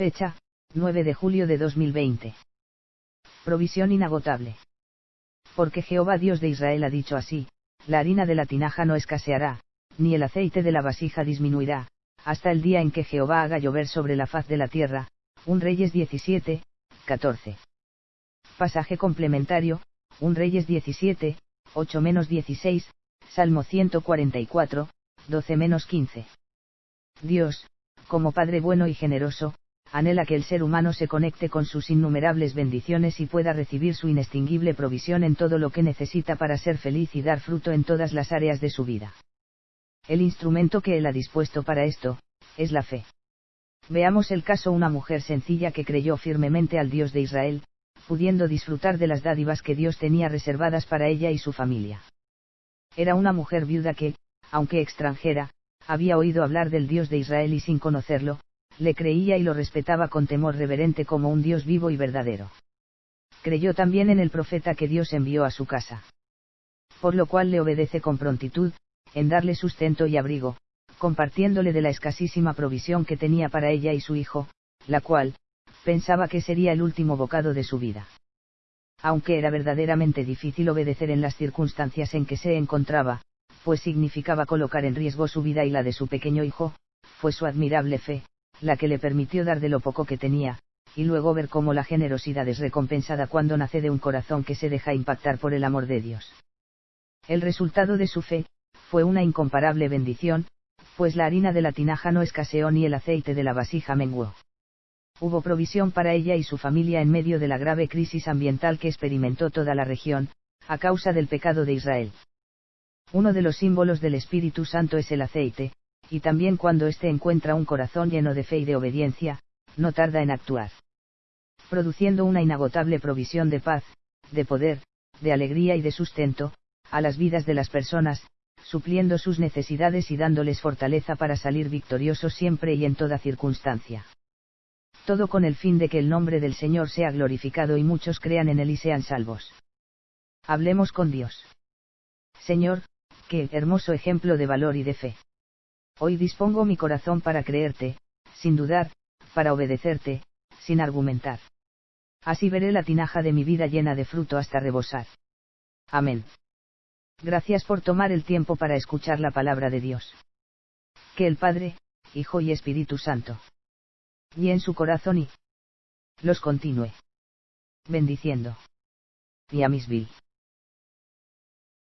Fecha, 9 de julio de 2020. Provisión inagotable. Porque Jehová Dios de Israel ha dicho así, la harina de la tinaja no escaseará, ni el aceite de la vasija disminuirá, hasta el día en que Jehová haga llover sobre la faz de la tierra. Un Reyes 17, 14. Pasaje complementario, un Reyes 17, 8 16, Salmo 144, 12 15. Dios, como Padre bueno y generoso, anhela que el ser humano se conecte con sus innumerables bendiciones y pueda recibir su inextinguible provisión en todo lo que necesita para ser feliz y dar fruto en todas las áreas de su vida. El instrumento que Él ha dispuesto para esto, es la fe. Veamos el caso una mujer sencilla que creyó firmemente al Dios de Israel, pudiendo disfrutar de las dádivas que Dios tenía reservadas para ella y su familia. Era una mujer viuda que, aunque extranjera, había oído hablar del Dios de Israel y sin conocerlo, le creía y lo respetaba con temor reverente como un Dios vivo y verdadero. Creyó también en el profeta que Dios envió a su casa. Por lo cual le obedece con prontitud, en darle sustento y abrigo, compartiéndole de la escasísima provisión que tenía para ella y su hijo, la cual, pensaba que sería el último bocado de su vida. Aunque era verdaderamente difícil obedecer en las circunstancias en que se encontraba, pues significaba colocar en riesgo su vida y la de su pequeño hijo, fue su admirable fe, la que le permitió dar de lo poco que tenía, y luego ver cómo la generosidad es recompensada cuando nace de un corazón que se deja impactar por el amor de Dios. El resultado de su fe, fue una incomparable bendición, pues la harina de la tinaja no escaseó ni el aceite de la vasija menguó. Hubo provisión para ella y su familia en medio de la grave crisis ambiental que experimentó toda la región, a causa del pecado de Israel. Uno de los símbolos del Espíritu Santo es el aceite, y también cuando éste encuentra un corazón lleno de fe y de obediencia, no tarda en actuar. Produciendo una inagotable provisión de paz, de poder, de alegría y de sustento, a las vidas de las personas, supliendo sus necesidades y dándoles fortaleza para salir victoriosos siempre y en toda circunstancia. Todo con el fin de que el nombre del Señor sea glorificado y muchos crean en Él y sean salvos. Hablemos con Dios. Señor, qué hermoso ejemplo de valor y de fe. Hoy dispongo mi corazón para creerte, sin dudar, para obedecerte, sin argumentar. Así veré la tinaja de mi vida llena de fruto hasta rebosar. Amén. Gracias por tomar el tiempo para escuchar la palabra de Dios. Que el Padre, Hijo y Espíritu Santo. Y en su corazón y los continúe. Bendiciendo. Y a Misville.